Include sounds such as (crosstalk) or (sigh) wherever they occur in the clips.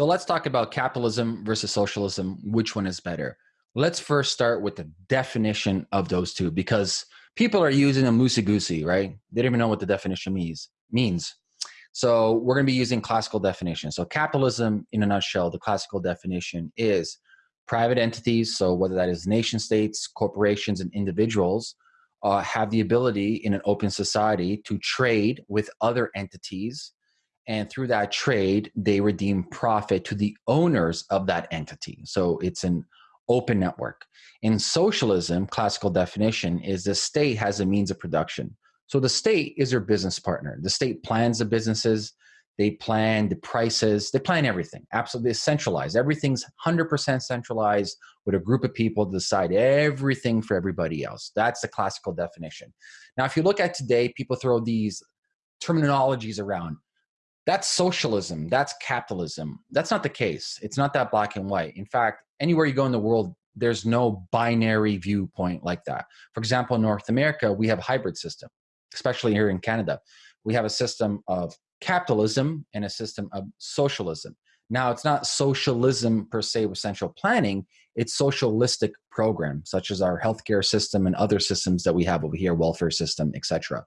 So let's talk about capitalism versus socialism. Which one is better? Let's first start with the definition of those two because people are using them loosey goosey, right? They don't even know what the definition means. Means. So we're going to be using classical definition. So capitalism, in a nutshell, the classical definition is private entities. So whether that is nation states, corporations, and individuals, uh, have the ability in an open society to trade with other entities and through that trade they redeem profit to the owners of that entity. So it's an open network. In socialism classical definition is the state has a means of production. So the state is your business partner. The state plans the businesses. They plan the prices. They plan everything. Absolutely centralized everything's 100% centralized with a group of people to decide everything for everybody else. That's the classical definition. Now if you look at today people throw these terminologies around that's socialism. That's capitalism. That's not the case. It's not that black and white. In fact anywhere you go in the world there's no binary viewpoint like that. For example in north america we have a hybrid system especially here in canada. We have a system of capitalism and a system of socialism now, it's not socialism per se with central planning, it's socialistic programs such as our healthcare system and other systems that we have over here, welfare system, etc.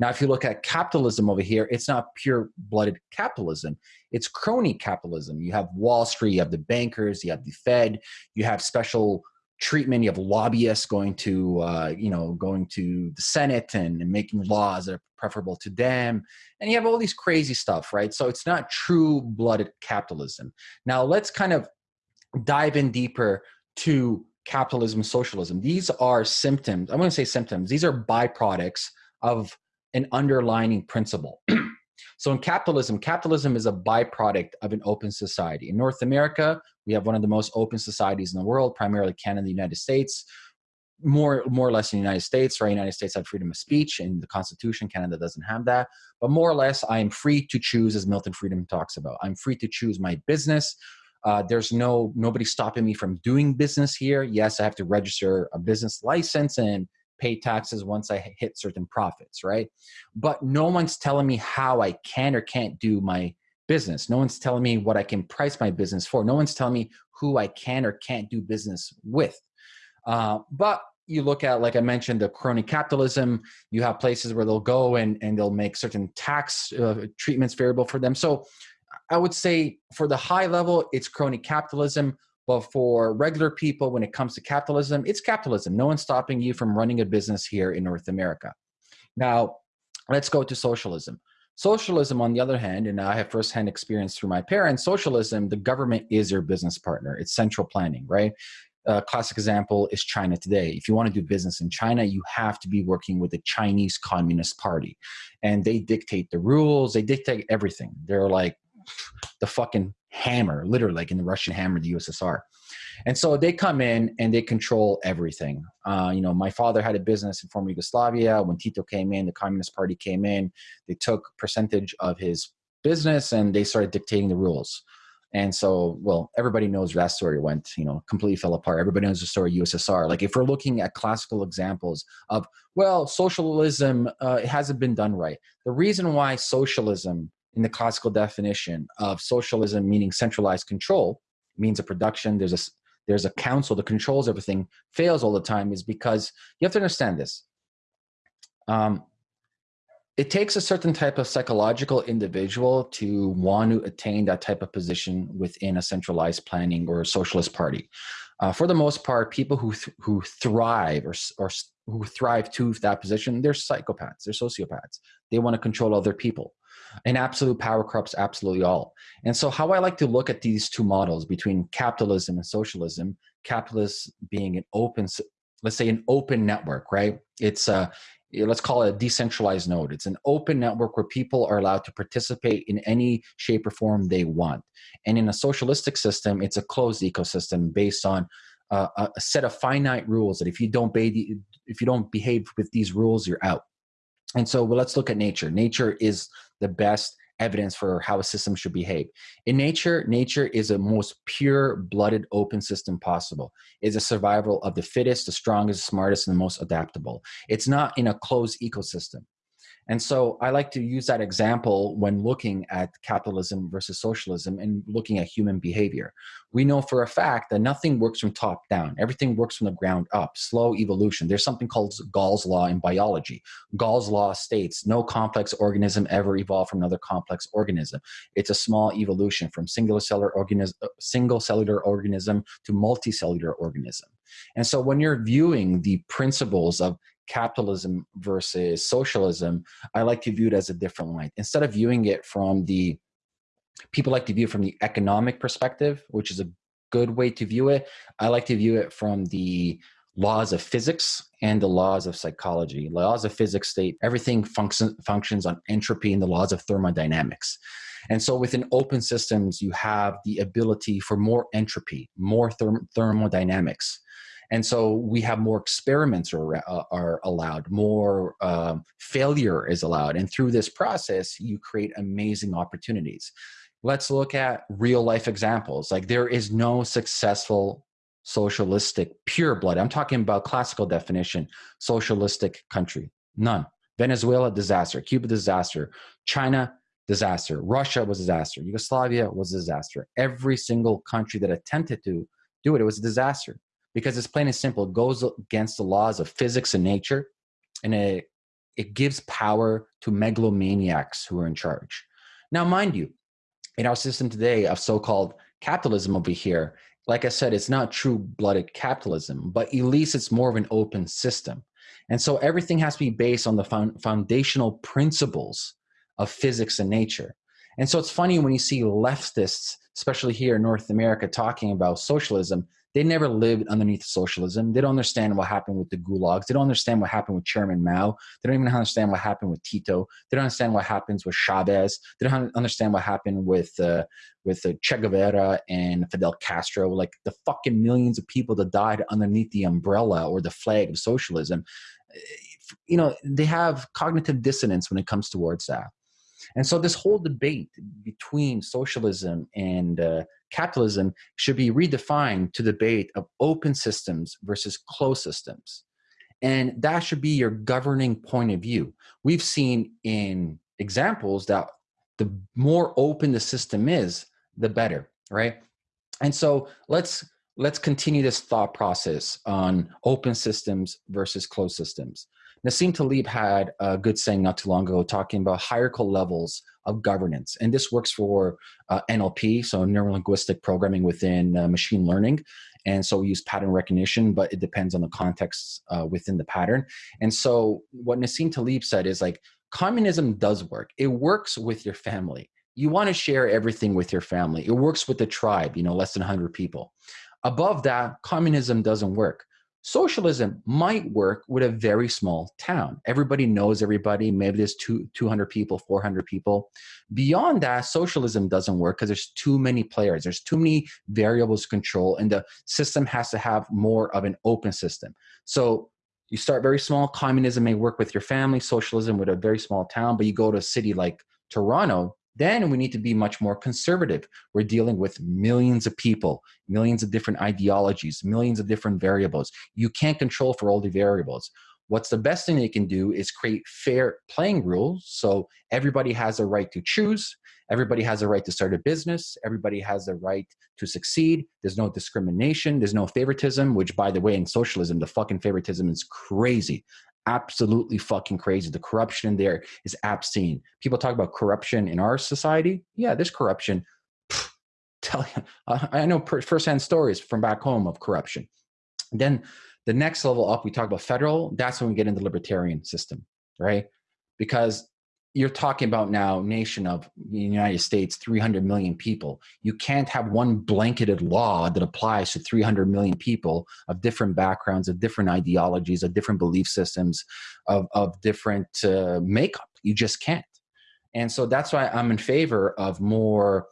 Now, if you look at capitalism over here, it's not pure-blooded capitalism. It's crony capitalism. You have Wall Street, you have the bankers, you have the Fed, you have special treatment. You have lobbyists going to, uh, you know, going to the Senate and, and, making laws that are preferable to them. And you have all these crazy stuff, right? So it's not true blooded capitalism. Now let's kind of dive in deeper to capitalism, socialism. These are symptoms. I'm going to say symptoms. These are byproducts of an underlining principle. (clears throat) So in capitalism, capitalism is a byproduct of an open society. In North America, we have one of the most open societies in the world, primarily Canada, the United States. More, more or less in the United States, right? United States have freedom of speech in the Constitution. Canada doesn't have that. But more or less, I am free to choose, as Milton Friedman talks about. I'm free to choose my business. Uh, there's no nobody stopping me from doing business here. Yes, I have to register a business license and pay taxes once I hit certain profits, right? But no one's telling me how I can or can't do my business. No one's telling me what I can price my business for. No one's telling me who I can or can't do business with. Uh, but you look at, like I mentioned, the crony capitalism, you have places where they'll go and, and they'll make certain tax uh, treatments variable for them. So I would say for the high level, it's crony capitalism. But for regular people, when it comes to capitalism, it's capitalism. No one's stopping you from running a business here in North America. Now, let's go to socialism. Socialism, on the other hand, and I have firsthand experience through my parents, socialism, the government is your business partner. It's central planning, right? A classic example is China today. If you want to do business in China, you have to be working with the Chinese Communist Party. And they dictate the rules, they dictate everything. They're like the fucking hammer, literally like in the Russian hammer, the USSR. And so they come in and they control everything. Uh, you know, my father had a business in former Yugoslavia. When Tito came in, the Communist Party came in. They took percentage of his business and they started dictating the rules. And so, well, everybody knows that story went, you know, completely fell apart. Everybody knows the story USSR. Like if we're looking at classical examples of, well, socialism, uh, it hasn't been done right. The reason why socialism in the classical definition of socialism meaning centralized control means a production there's a there's a council that controls everything fails all the time is because you have to understand this um, it takes a certain type of psychological individual to want to attain that type of position within a centralized planning or socialist party. Uh, for the most part, people who th who thrive or, or who thrive to that position, they're psychopaths, they're sociopaths. They want to control other people and absolute power corrupts absolutely all. And so how I like to look at these two models between capitalism and socialism, capitalist being an open, let's say an open network, right? It's a, let's call it a decentralized node. It's an open network where people are allowed to participate in any shape or form they want. And in a socialistic system, it's a closed ecosystem based on uh, a set of finite rules that if you don't if you don't behave with these rules, you're out. And so well, let's look at nature. Nature is the best evidence for how a system should behave. In nature, nature is the most pure blooded open system possible. It's a survival of the fittest, the strongest, the smartest, and the most adaptable. It's not in a closed ecosystem. And so I like to use that example when looking at capitalism versus socialism and looking at human behavior. We know for a fact that nothing works from top down. Everything works from the ground up, slow evolution. There's something called Gall's law in biology. Gall's law states no complex organism ever evolved from another complex organism. It's a small evolution from single cellular organism, single cellular organism to multicellular organism. And so when you're viewing the principles of capitalism versus socialism, I like to view it as a different light. Instead of viewing it from the, people like to view from the economic perspective, which is a good way to view it. I like to view it from the laws of physics and the laws of psychology. Laws of physics state everything function, functions on entropy and the laws of thermodynamics. And so within open systems, you have the ability for more entropy, more therm thermodynamics. And so we have more experiments are, uh, are allowed, more um, failure is allowed. And through this process, you create amazing opportunities. Let's look at real life examples. Like there is no successful socialistic pure blood. I'm talking about classical definition, socialistic country. None. Venezuela, disaster. Cuba, disaster. China, disaster. Russia was disaster. Yugoslavia was disaster. Every single country that attempted to do it, it was a disaster because it's plain and simple. It goes against the laws of physics and nature, and it, it gives power to megalomaniacs who are in charge. Now, mind you, in our system today of so-called capitalism over here, like I said, it's not true-blooded capitalism, but at least it's more of an open system. And so everything has to be based on the foundational principles of physics and nature. And so it's funny when you see leftists, especially here in North America, talking about socialism, they never lived underneath socialism. They don't understand what happened with the gulags. They don't understand what happened with Chairman Mao. They don't even understand what happened with Tito. They don't understand what happens with Chavez. They don't understand what happened with uh, with uh, Che Guevara and Fidel Castro. Like the fucking millions of people that died underneath the umbrella or the flag of socialism. You know, they have cognitive dissonance when it comes towards that. And so this whole debate between socialism and uh, capitalism should be redefined to debate of open systems versus closed systems. And that should be your governing point of view. We've seen in examples that the more open the system is, the better, right? And so let's let's continue this thought process on open systems versus closed systems. Nassim Taleb had a good saying not too long ago talking about hierarchical levels of governance. And this works for uh, NLP, so neuro-linguistic programming within uh, machine learning. And so we use pattern recognition, but it depends on the context uh, within the pattern. And so what Nassim Taleb said is like, communism does work. It works with your family. You want to share everything with your family. It works with the tribe, you know, less than 100 people. Above that, communism doesn't work. Socialism might work with a very small town. Everybody knows everybody. Maybe there's two, 200 people, 400 people. Beyond that, socialism doesn't work because there's too many players. There's too many variables to control and the system has to have more of an open system. So you start very small. Communism may work with your family, socialism with a very small town, but you go to a city like Toronto, then we need to be much more conservative. We're dealing with millions of people, millions of different ideologies, millions of different variables. You can't control for all the variables. What's the best thing they can do is create fair playing rules so everybody has a right to choose, everybody has a right to start a business, everybody has a right to succeed. There's no discrimination, there's no favoritism, which by the way, in socialism, the fucking favoritism is crazy absolutely fucking crazy. The corruption in there is obscene. People talk about corruption in our society. Yeah, there's corruption. Pfft, tell you, I know firsthand stories from back home of corruption. Then the next level up, we talk about federal. That's when we get into the libertarian system, right? Because you're talking about now nation of United States, 300 million people. You can't have one blanketed law that applies to 300 million people of different backgrounds, of different ideologies, of different belief systems, of, of different uh, makeup. You just can't. And so that's why I'm in favor of more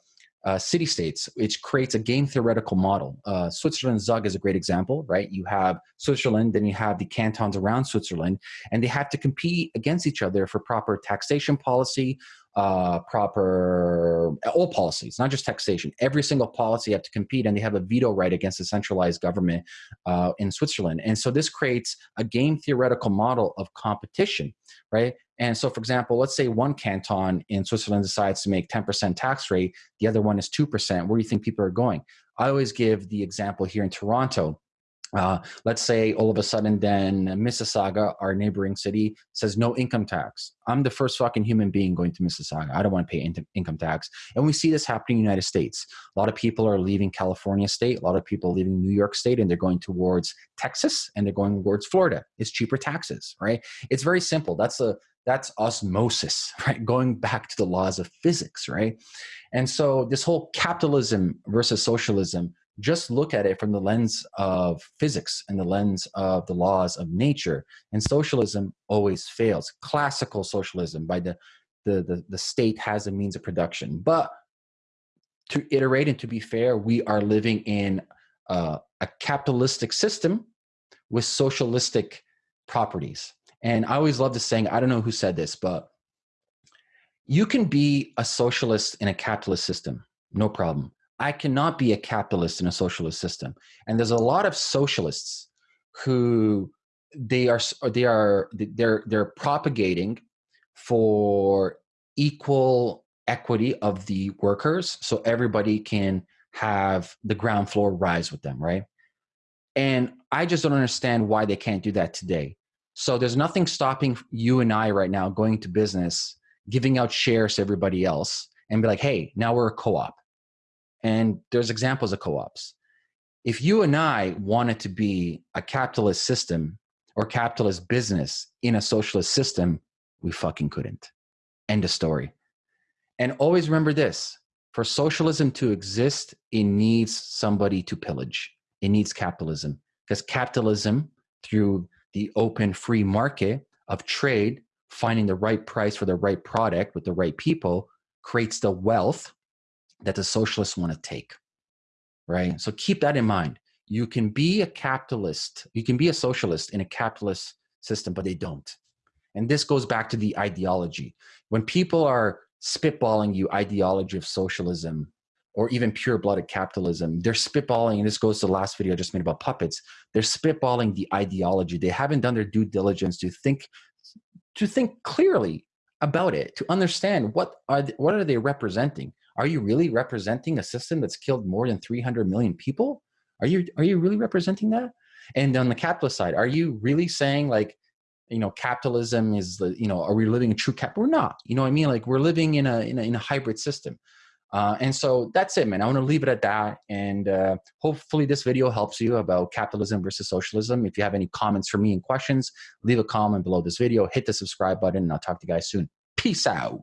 uh, city states, which creates a game theoretical model. Uh, Switzerland Zug is a great example, right? You have Switzerland, then you have the cantons around Switzerland, and they have to compete against each other for proper taxation policy, uh, proper all policies, not just taxation. Every single policy have to compete, and they have a veto right against the centralized government uh, in Switzerland. And so this creates a game theoretical model of competition, right? And so, for example, let's say one canton in Switzerland decides to make 10% tax rate, the other one is 2%. Where do you think people are going? I always give the example here in Toronto. Uh, let's say all of a sudden then Mississauga, our neighboring city, says no income tax. I'm the first fucking human being going to Mississauga. I don't want to pay in income tax. And we see this happening in the United States. A lot of people are leaving California state, a lot of people leaving New York state, and they're going towards Texas and they're going towards Florida. It's cheaper taxes, right? It's very simple. That's a that's osmosis, (laughs) right? Going back to the laws of physics, right? And so this whole capitalism versus socialism just look at it from the lens of physics and the lens of the laws of nature. And socialism always fails. Classical socialism by the, the, the, the state has a means of production. But to iterate and to be fair, we are living in uh, a capitalistic system with socialistic properties. And I always love the saying, I don't know who said this, but you can be a socialist in a capitalist system, no problem. I cannot be a capitalist in a socialist system. And there's a lot of socialists who they are they are they're they're propagating for equal equity of the workers so everybody can have the ground floor rise with them, right? And I just don't understand why they can't do that today. So there's nothing stopping you and I right now going to business, giving out shares to everybody else and be like, hey, now we're a co-op and there's examples of co-ops. If you and I wanted to be a capitalist system or capitalist business in a socialist system, we fucking couldn't. End of story. And always remember this, for socialism to exist, it needs somebody to pillage. It needs capitalism because capitalism through the open free market of trade, finding the right price for the right product with the right people creates the wealth that the socialists want to take, right? So keep that in mind. You can be a capitalist, you can be a socialist in a capitalist system, but they don't. And this goes back to the ideology. When people are spitballing you ideology of socialism or even pure-blooded capitalism, they're spitballing, and this goes to the last video I just made about puppets, they're spitballing the ideology. They haven't done their due diligence to think to think clearly about it, to understand what are they, what are they representing. Are you really representing a system that's killed more than 300 million people? Are you, are you really representing that? And on the capitalist side, are you really saying like, you know, capitalism is the, you know, are we living in true cap? We're not, you know what I mean? Like we're living in a, in a, in a hybrid system. Uh, and so that's it, man. I want to leave it at that. And uh, hopefully this video helps you about capitalism versus socialism. If you have any comments for me and questions, leave a comment below this video, hit the subscribe button, and I'll talk to you guys soon. Peace out.